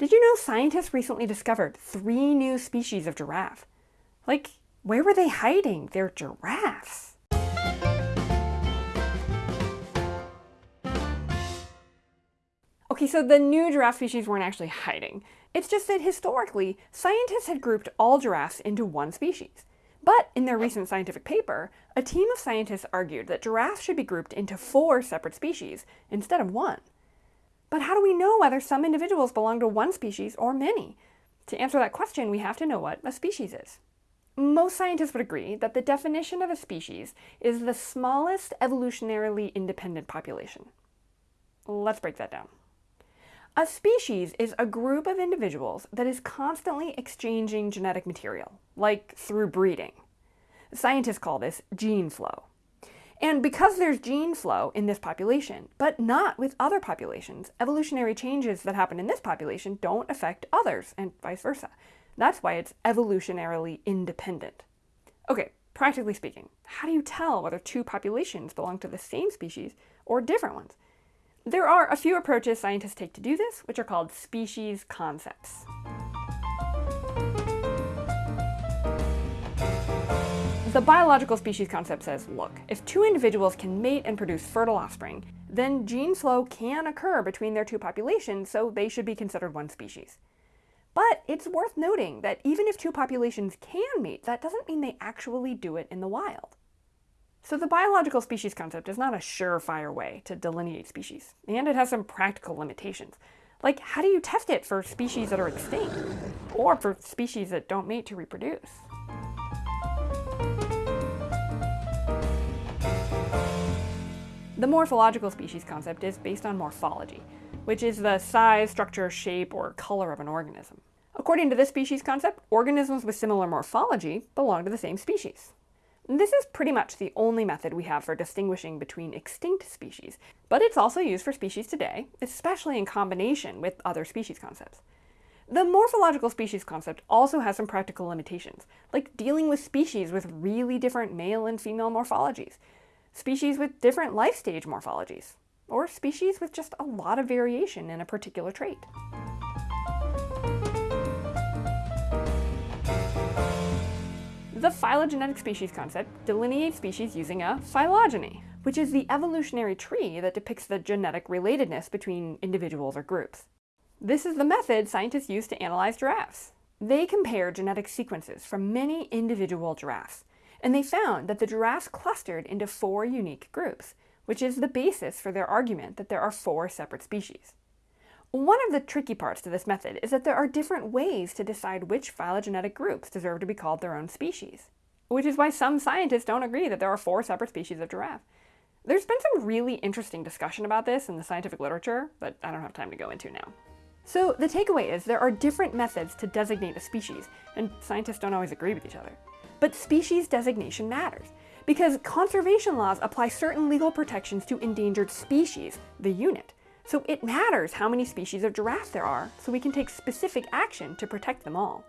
Did you know scientists recently discovered three new species of giraffe? Like, where were they hiding? They're giraffes. Okay, so the new giraffe species weren't actually hiding. It's just that historically, scientists had grouped all giraffes into one species. But in their recent scientific paper, a team of scientists argued that giraffes should be grouped into four separate species instead of one. But how do we know whether some individuals belong to one species or many? To answer that question, we have to know what a species is. Most scientists would agree that the definition of a species is the smallest evolutionarily independent population. Let's break that down. A species is a group of individuals that is constantly exchanging genetic material, like through breeding. Scientists call this gene flow. And because there's gene flow in this population, but not with other populations, evolutionary changes that happen in this population don't affect others, and vice versa. That's why it's evolutionarily independent. Okay, practically speaking, how do you tell whether two populations belong to the same species or different ones? There are a few approaches scientists take to do this, which are called species concepts. The biological species concept says, look, if two individuals can mate and produce fertile offspring, then gene flow can occur between their two populations, so they should be considered one species. But it's worth noting that even if two populations can mate, that doesn't mean they actually do it in the wild. So the biological species concept is not a surefire way to delineate species, and it has some practical limitations. Like, how do you test it for species that are extinct, or for species that don't mate to reproduce? The morphological species concept is based on morphology, which is the size, structure, shape, or color of an organism. According to this species concept, organisms with similar morphology belong to the same species. This is pretty much the only method we have for distinguishing between extinct species, but it's also used for species today, especially in combination with other species concepts. The morphological species concept also has some practical limitations, like dealing with species with really different male and female morphologies, species with different life stage morphologies, or species with just a lot of variation in a particular trait. The phylogenetic species concept delineates species using a phylogeny, which is the evolutionary tree that depicts the genetic relatedness between individuals or groups. This is the method scientists use to analyze giraffes. They compare genetic sequences from many individual giraffes, and they found that the giraffes clustered into four unique groups, which is the basis for their argument that there are four separate species. One of the tricky parts to this method is that there are different ways to decide which phylogenetic groups deserve to be called their own species, which is why some scientists don't agree that there are four separate species of giraffe. There's been some really interesting discussion about this in the scientific literature, but I don't have time to go into now. So the takeaway is there are different methods to designate a species, and scientists don't always agree with each other. But species designation matters, because conservation laws apply certain legal protections to endangered species, the unit, so it matters how many species of giraffe there are, so we can take specific action to protect them all.